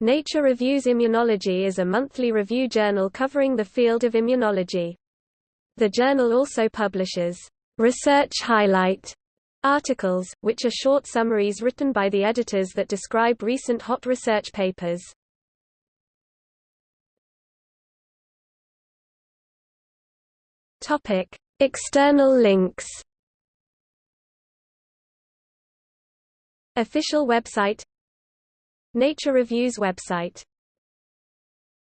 Nature Reviews Immunology is a monthly review journal covering the field of immunology. The journal also publishes research highlight articles, which are short summaries written by the editors that describe recent hot research papers. Topic: External links. Official website Nature Reviews website